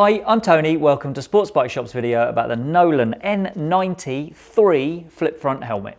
Hi, I'm Tony. Welcome to Sports Bike Shop's video about the Nolan N93 flip front helmet.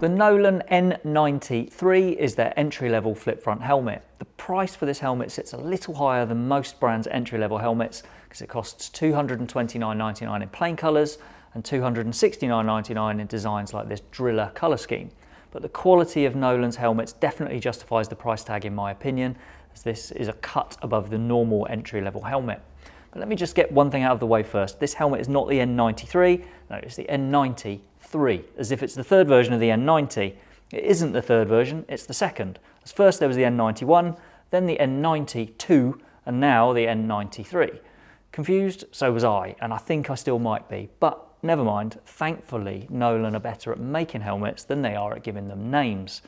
The Nolan N93 is their entry-level flip front helmet. Price for this helmet sits a little higher than most brands' entry-level helmets because it costs $229.99 in plain colours and $269.99 in designs like this Driller colour scheme. But the quality of Nolan's helmets definitely justifies the price tag in my opinion, as this is a cut above the normal entry-level helmet. But let me just get one thing out of the way first. This helmet is not the N93, no, it's the N93, as if it's the third version of the N90. It isn't the third version, it's the second. As first there was the N91, then the N92, and now the N93. Confused? So was I, and I think I still might be, but never mind. Thankfully, Nolan are better at making helmets than they are at giving them names.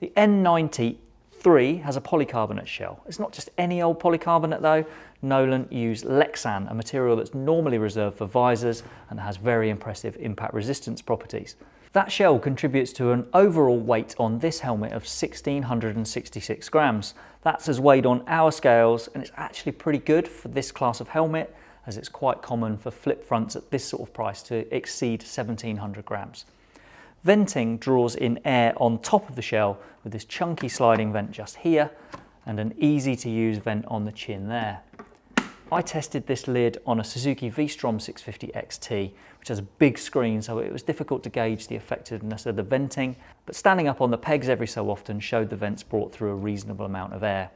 The N90 3 has a polycarbonate shell. It's not just any old polycarbonate though. Nolan use Lexan, a material that's normally reserved for visors and has very impressive impact resistance properties. That shell contributes to an overall weight on this helmet of 1666 grams. That's as weighed on our scales and it's actually pretty good for this class of helmet as it's quite common for flip fronts at this sort of price to exceed 1700 grams. Venting draws in air on top of the shell with this chunky sliding vent just here and an easy to use vent on the chin there. I tested this lid on a Suzuki V-Strom 650 XT, which has a big screen, so it was difficult to gauge the effectiveness of the venting, but standing up on the pegs every so often showed the vents brought through a reasonable amount of air.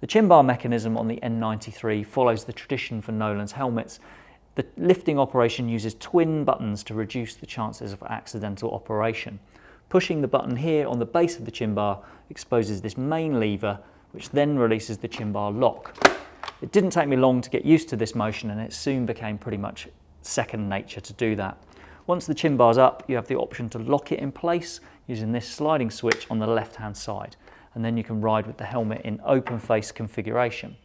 The chin bar mechanism on the N93 follows the tradition for Nolan's helmets the lifting operation uses twin buttons to reduce the chances of accidental operation. Pushing the button here on the base of the chin bar exposes this main lever, which then releases the chin bar lock. It didn't take me long to get used to this motion and it soon became pretty much second nature to do that. Once the chin bar's up, you have the option to lock it in place using this sliding switch on the left-hand side, and then you can ride with the helmet in open face configuration.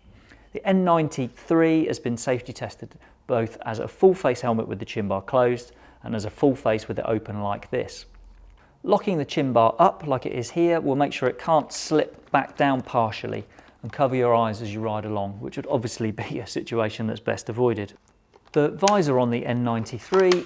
The N93 has been safety tested both as a full face helmet with the chin bar closed and as a full face with it open like this. Locking the chin bar up like it is here will make sure it can't slip back down partially and cover your eyes as you ride along, which would obviously be a situation that's best avoided. The visor on the N93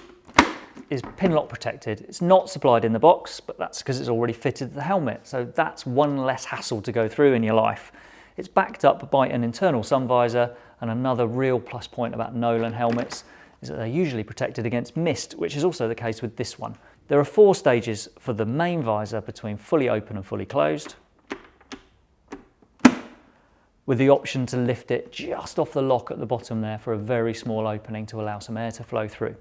is pin lock protected. It's not supplied in the box, but that's because it's already fitted to the helmet. So that's one less hassle to go through in your life. It's backed up by an internal sun visor and another real plus point about Nolan helmets is that they're usually protected against mist, which is also the case with this one. There are four stages for the main visor between fully open and fully closed, with the option to lift it just off the lock at the bottom there for a very small opening to allow some air to flow through.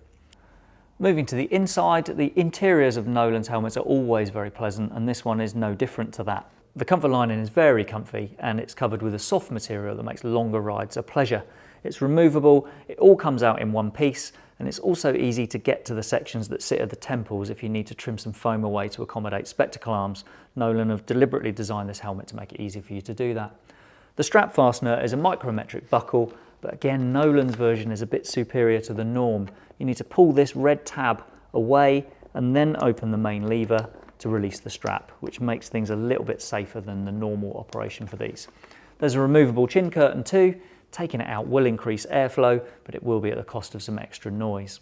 Moving to the inside, the interiors of Nolan's helmets are always very pleasant and this one is no different to that. The comfort lining is very comfy and it's covered with a soft material that makes longer rides a pleasure. It's removable, it all comes out in one piece and it's also easy to get to the sections that sit at the temples if you need to trim some foam away to accommodate spectacle arms. Nolan have deliberately designed this helmet to make it easy for you to do that. The strap fastener is a micrometric buckle, but again, Nolan's version is a bit superior to the norm. You need to pull this red tab away and then open the main lever to release the strap, which makes things a little bit safer than the normal operation for these. There's a removable chin curtain too. Taking it out will increase airflow, but it will be at the cost of some extra noise.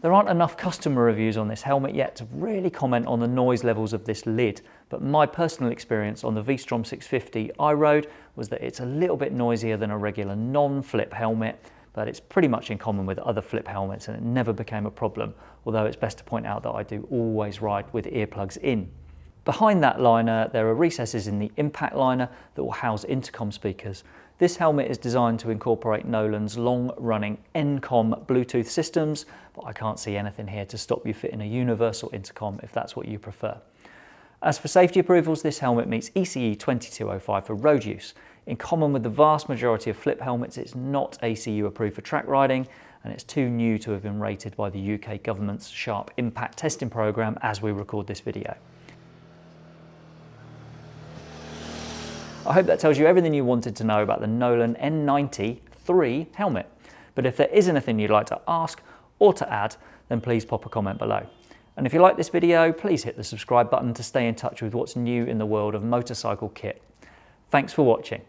There aren't enough customer reviews on this helmet yet to really comment on the noise levels of this lid, but my personal experience on the V-Strom 650 I rode was that it's a little bit noisier than a regular non-flip helmet, but it's pretty much in common with other flip helmets and it never became a problem, although it's best to point out that I do always ride with earplugs in. Behind that liner, there are recesses in the impact liner that will house intercom speakers. This helmet is designed to incorporate Nolan's long-running N-Com Bluetooth systems, but I can't see anything here to stop you fitting a universal intercom if that's what you prefer. As for safety approvals, this helmet meets ECE 2205 for road use. In common with the vast majority of flip helmets, it's not ACU approved for track riding, and it's too new to have been rated by the UK government's Sharp Impact Testing Programme as we record this video. I hope that tells you everything you wanted to know about the Nolan N90 3 helmet. But if there is anything you'd like to ask or to add, then please pop a comment below. And if you like this video, please hit the subscribe button to stay in touch with what's new in the world of motorcycle kit. Thanks for watching.